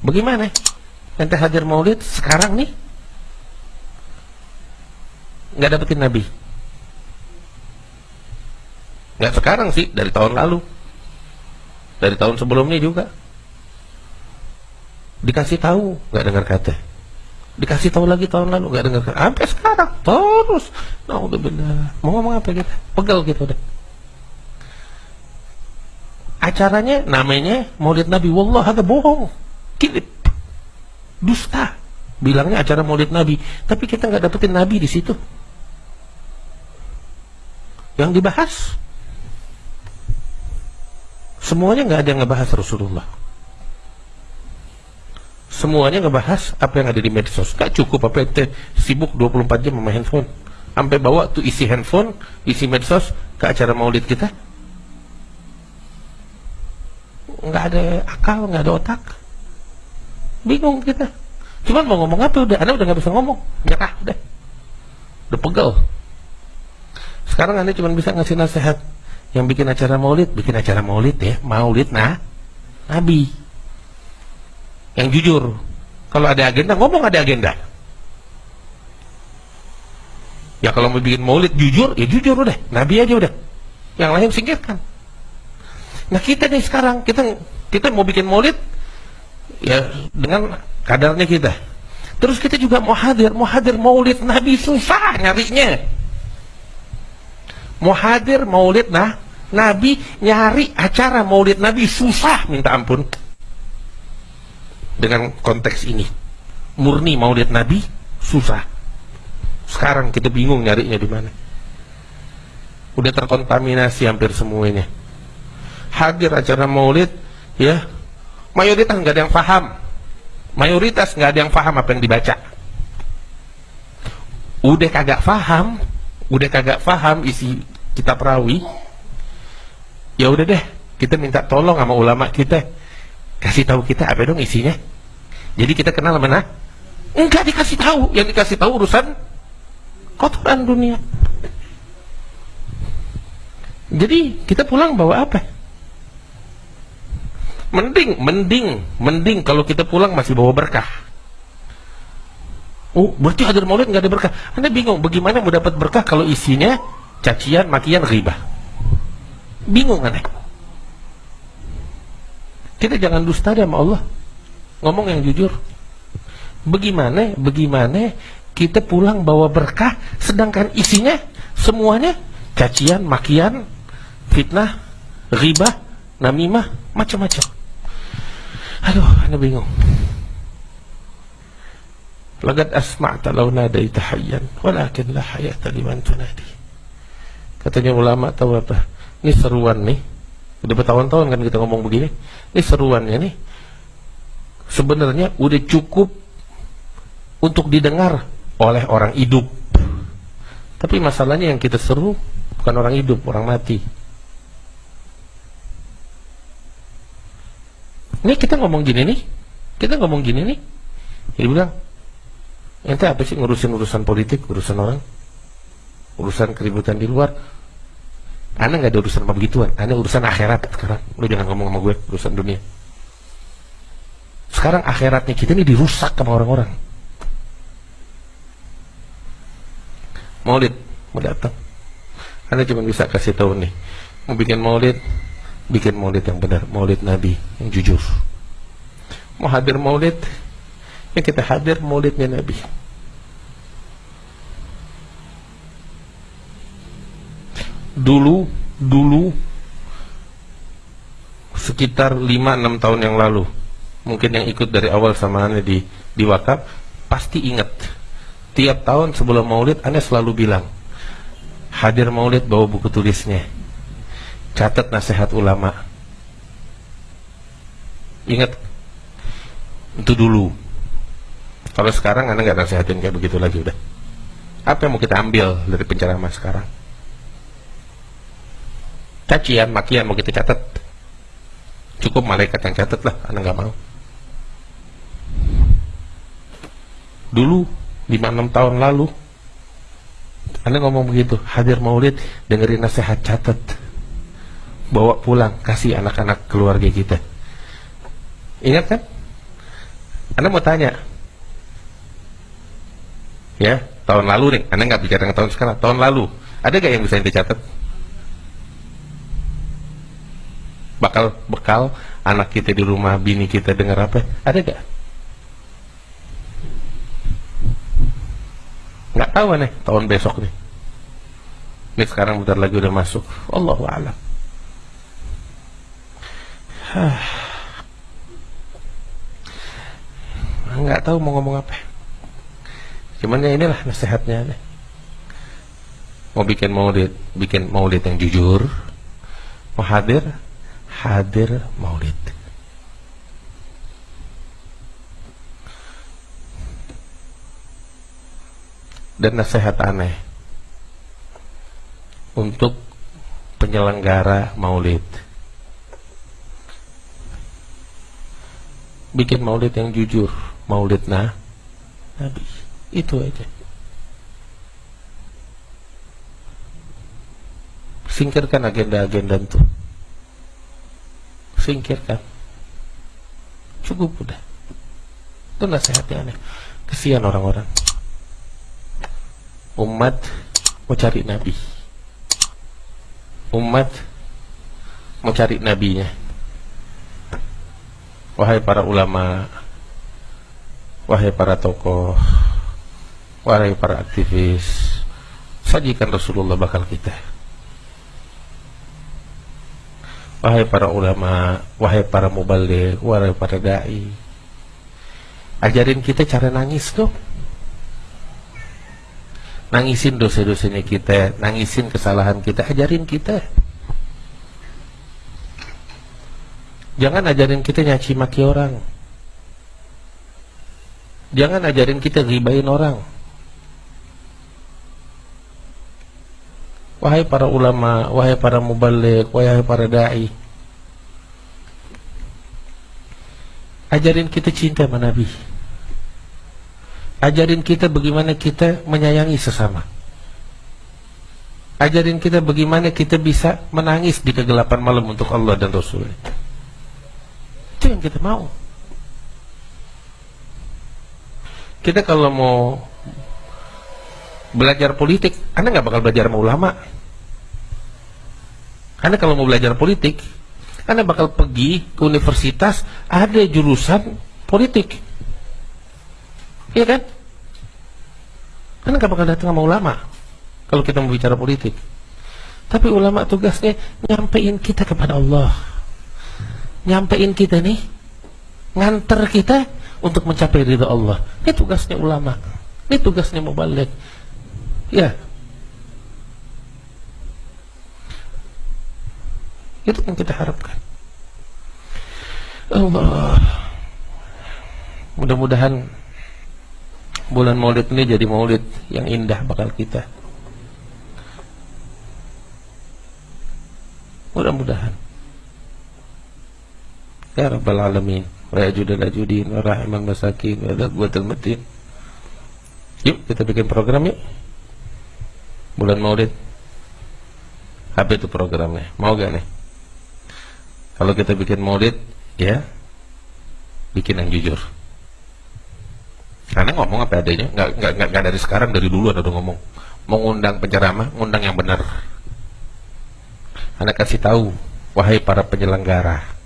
Bagaimana? Ente hadir maulid sekarang nih nggak dapetin Nabi. Nggak sekarang sih, dari tahun lalu. Dari tahun sebelumnya juga. Dikasih tahu, nggak dengar kata. Dikasih tahu lagi tahun lalu, nggak dengar kata. Sampai sekarang, terus. Nah, udah benar. Mau ngomong apa kita? Pegel gitu udah. Acaranya namanya Maulid Nabi. Wallah, ada bohong. Kilip. Dusta. Bilangnya acara Maulid Nabi, tapi kita nggak dapetin Nabi di situ. Yang dibahas semuanya nggak ada yang ngebahas Rasulullah. Semuanya ngebahas apa yang ada di medsos. Gak cukup apa ente sibuk 24 jam sama handphone. Sampai bawa tuh isi handphone, isi medsos ke acara maulid kita. Nggak ada akal, nggak ada otak. Bingung kita. Cuman mau ngomong apa udah, anda udah nggak bisa ngomong. Nyerah udah. Udah pegel. Sekarang anda cuma bisa ngasih nasihat yang bikin acara maulid, bikin acara maulid ya, maulid nah, nabi. Yang jujur. Kalau ada agenda, ngomong ada agenda. Ya kalau mau bikin maulid jujur, ya jujur udah, nabi aja udah. Yang lain singkirkan. Nah kita nih sekarang, kita kita mau bikin maulid, ya dengan kadarnya kita. Terus kita juga mau hadir, mau hadir maulid nabi susah nyarinya. Mau hadir maulid nah Nabi nyari acara maulid Nabi susah minta ampun. Dengan konteks ini murni maulid Nabi susah. Sekarang kita bingung nyarinya di mana. Udah terkontaminasi hampir semuanya. Hadir acara maulid ya mayoritas nggak ada yang paham mayoritas nggak ada yang paham apa yang dibaca. Udah kagak paham udah kagak paham isi kitab perawi ya udah deh kita minta tolong sama ulama kita. Kasih tahu kita apa dong isinya. Jadi kita kenal mana? Enggak dikasih tahu. Yang dikasih tahu urusan kotoran dunia. Jadi kita pulang bawa apa mending mending mending kalau kita pulang masih bawa berkah Oh, berarti hadir maulid nggak ada berkah. Anda bingung bagaimana mau dapat berkah kalau isinya cacian, makian, riba. Bingung aneh. Kita jangan dusta sama Allah. Ngomong yang jujur. Bagaimana, bagaimana kita pulang bawa berkah, sedangkan isinya semuanya cacian, makian, fitnah, riba, namimah, macam-macam. Aduh, anda bingung. Lagad asma'ta law nadaita hayyan walakin la hayata liman tunadi. Katanya ulama tahu apa? Ini seruan nih. Udah bertahun-tahun kan kita ngomong begini. Ini seruannya nih. Sebenarnya udah cukup untuk didengar oleh orang hidup. Tapi masalahnya yang kita seru bukan orang hidup, orang mati. Ini kita ngomong gini nih. Kita ngomong gini nih. Dia bilang, Ente apa sih ngurusin urusan politik, urusan orang? Urusan keributan di luar? Anda nggak ada urusan sama begituan. Anda urusan akhirat sekarang. Lu jangan ngomong sama gue urusan dunia. Sekarang akhiratnya kita ini dirusak sama orang-orang. Maulid mau datang. Anda cuma bisa kasih tahu nih. Mau bikin maulid, bikin maulid yang benar, maulid Nabi yang jujur. Mau hadir maulid, yang kita hadir maulidnya Nabi. Dulu dulu sekitar 5-6 tahun yang lalu mungkin yang ikut dari awal sama Anda di, di wakaf pasti ingat. Tiap tahun sebelum maulid Anda selalu bilang hadir maulid bawa buku tulisnya catat nasihat ulama ingat itu dulu kalau sekarang anda nggak nasihatin kayak begitu lagi udah. Apa yang mau kita ambil dari penceramah sekarang? Cacian, makian mau kita catat. Cukup malaikat yang catat lah, anda nggak mau. Dulu 5-6 tahun lalu anda ngomong begitu, hadir maulid, dengerin nasihat catat. Bawa pulang, kasih anak-anak keluarga kita. Ingat kan? Anda mau tanya, ya tahun lalu nih, Anda nggak bicara tahun sekarang, tahun lalu, ada gak yang bisa Anda catat? Bakal bekal anak kita di rumah, bini kita dengar apa? Ada gak? Nggak tahu nih tahun besok nih. Ini sekarang bentar lagi udah masuk. Allahu a'lam. Nggak tahu mau ngomong apa. Cuman ya inilah nasihatnya mau bikin maulid bikin maulid yang jujur mau hadir hadir maulid. Dan nasihat aneh. Untuk penyelenggara maulid bikin maulid yang jujur maulid nah Nabi itu aja. Singkirkan agenda-agenda itu. Singkirkan. Cukup udah. Itu nasihatnya aneh. Kesian orang-orang. Umat mau cari nabi. Umat mau cari nabinya wahai para ulama Wahai para tokoh Wahai para aktivis Sajikan Rasulullah bakal kita. Wahai para ulama Wahai para mubalik Wahai para da'i Ajarin kita cara nangis tuh Nangisin dosa-dosanya kita Nangisin kesalahan kita Ajarin kita Jangan ajarin kita nyaci maki orang Jangan ajarin kita ribain orang. Wahai para ulama, wahai para mubalik, wahai para dai. Ajarin kita cinta sama Nabi. Ajarin kita bagaimana kita menyayangi sesama. Ajarin kita bagaimana kita bisa menangis di kegelapan malam untuk Allah dan Rasulnya. Yang kita mau. kita kalau mau belajar politik, Anda nggak bakal belajar sama ulama. Anda kalau mau belajar politik, Anda bakal pergi ke universitas, ada jurusan politik. Iya kan? Anda nggak bakal datang sama ulama kalau kita mau bicara politik. Tapi ulama tugasnya nyampein kita kepada Allah. Nyampein kita nih, nganter kita untuk mencapai ridha Allah. Ini tugasnya ulama. Ini tugasnya mubalik. Ya. Itu yang kita harapkan. Allah. Mudah-mudahan bulan Maulid ini jadi Maulid yang indah bakal kita. Mudah-mudahan. Ya Rabbal Alamin ajudin wa rahimal masakin wa buatul matin yuk kita bikin program yuk. Bulan maulid. Apa itu programnya? Mau gak nih? Kalau kita bikin maulid ya bikin yang jujur. Karena ngomong apa adanya nggak, nggak, nggak dari sekarang dari dulu ada ngomong. Mengundang penceramah ngundang yang benar. Anak kasih tahu wahai para penyelenggara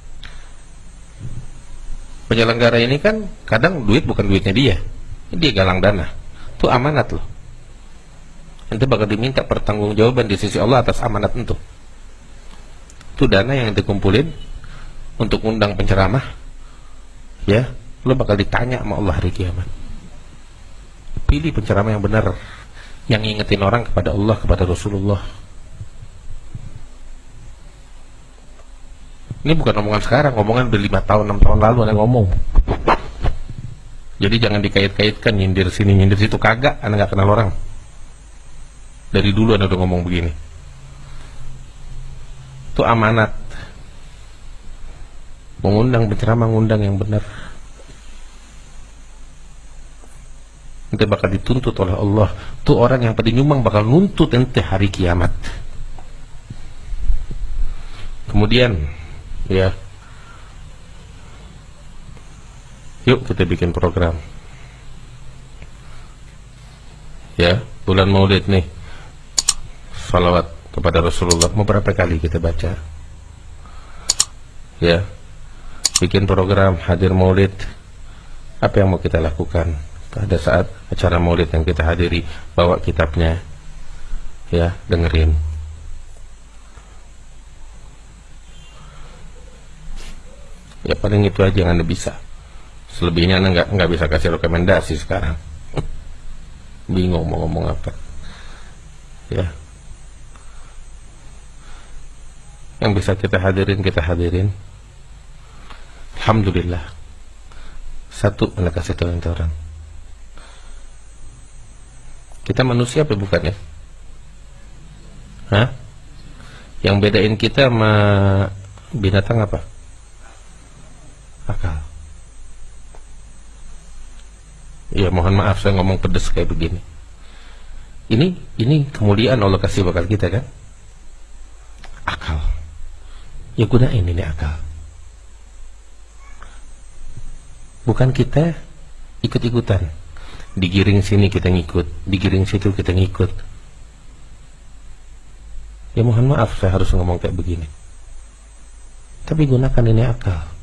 penyelenggara ini kan kadang duit bukan duitnya dia. Dia galang dana. Itu amanat loh. Nanti bakal diminta pertanggungjawaban di sisi Allah atas amanat itu. Itu dana yang dikumpulin untuk undang penceramah ya. Lo bakal ditanya sama Allah hari kiamat. Pilih penceramah yang benar yang ngingetin orang kepada Allah kepada Rasulullah Ini bukan omongan sekarang, omongan udah lima tahun, enam tahun lalu ada ngomong. Jadi jangan dikait-kaitkan nyindir sini, nyindir situ kagak, anda nggak kenal orang. Dari dulu anda udah ngomong begini. Itu amanat. Mengundang penceramah, mengundang yang benar. Nanti bakal dituntut oleh Allah. Tuh orang yang pada nyumbang bakal nuntut ente hari kiamat. Kemudian ya Yuk kita bikin program. Ya, bulan Maulid nih. Salawat kepada Rasulullah mau berapa kali kita baca? Ya. Bikin program hadir Maulid. Apa yang mau kita lakukan pada saat acara Maulid yang kita hadiri? Bawa kitabnya. Ya, dengerin. Ya paling itu aja yang anda bisa. Selebihnya anda nggak nggak bisa kasih rekomendasi sekarang. Bingung mau ngomong apa. Ya. Yang bisa kita hadirin kita hadirin. Alhamdulillah. Satu anda kasih tahu orang. Kita manusia apa bukan ya? Hah? Yang bedain kita sama binatang apa? Akal. Ya mohon maaf saya ngomong pedes kayak begini. Ini ini kemuliaan Allah kasih bakal kita kan? Akal. Ya gunain ini akal. Bukan kita ikut-ikutan. Digiring sini kita ngikut, digiring situ kita ngikut. Ya mohon maaf saya harus ngomong kayak begini. Tapi gunakan ini akal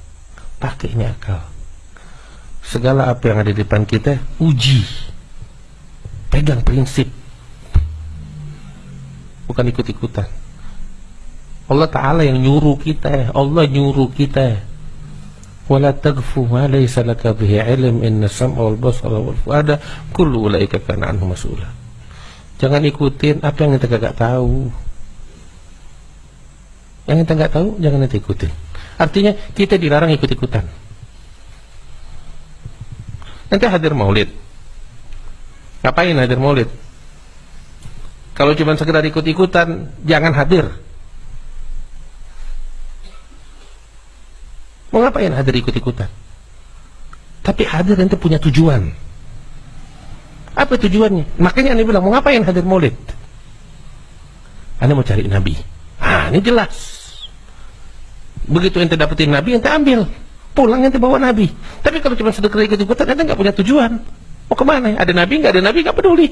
pakai ini akal segala apa yang ada di depan kita uji. Pegang prinsip. Bukan ikut-ikutan. Allah Ta'ala yang nyuruh kita. Allah nyuruh kita. Wala tagfu ma laysa laka bihi ilm inna sam'a wal basara wal fuada kullu ulaika kana anhu mas'ula. Jangan ikutin apa yang kita gak tahu. Yang kita gak tahu jangan nanti ikutin Artinya kita dilarang ikut-ikutan. Nanti hadir maulid. Ngapain hadir maulid? Kalau cuma sekedar ikut-ikutan, jangan hadir. Mau ngapain hadir ikut-ikutan? Tapi hadir nanti punya tujuan. Apa tujuannya? Makanya Anda bilang, mau ngapain hadir maulid? Anda mau cari Nabi. Ah, ini jelas. Begitu ente dapetin Nabi, ente ambil. Pulang ente bawa Nabi. Tapi kalau cuma sedekah ikut-ikutan, ente nggak punya tujuan. Mau ke mana? Ada Nabi, nggak ada Nabi, nggak peduli.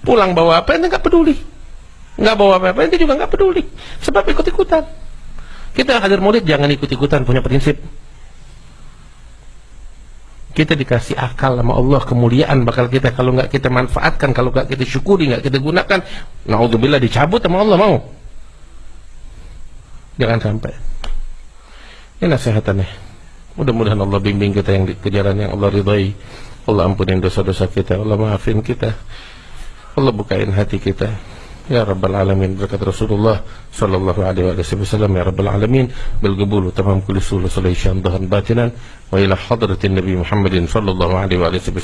Pulang bawa apa, ente nggak peduli. Nggak bawa apa-apa, ente juga nggak peduli. Sebab ikut-ikutan. Kita hadir maulid jangan ikut-ikutan, punya prinsip. Kita dikasih akal sama Allah kemuliaan bakal kita kalau nggak kita manfaatkan kalau nggak kita syukuri nggak kita gunakan naudzubillah dicabut sama Allah mau Jangan sampai. Ini nasihatannya. Mudah-mudahan Allah bimbing kita yang kejaran yang Allah ridhai. Allah ampunin dosa-dosa kita. Allah maafin kita. Allah bukain hati kita. Ya Rabbal Alamin berkat Rasulullah Sallallahu Alaihi Wasallam Ya Rabbal Alamin Bilgabulu tamam kulli sulu sallallahu batinan Wa ila hadratin Nabi Muhammadin Sallallahu Alaihi Wasallam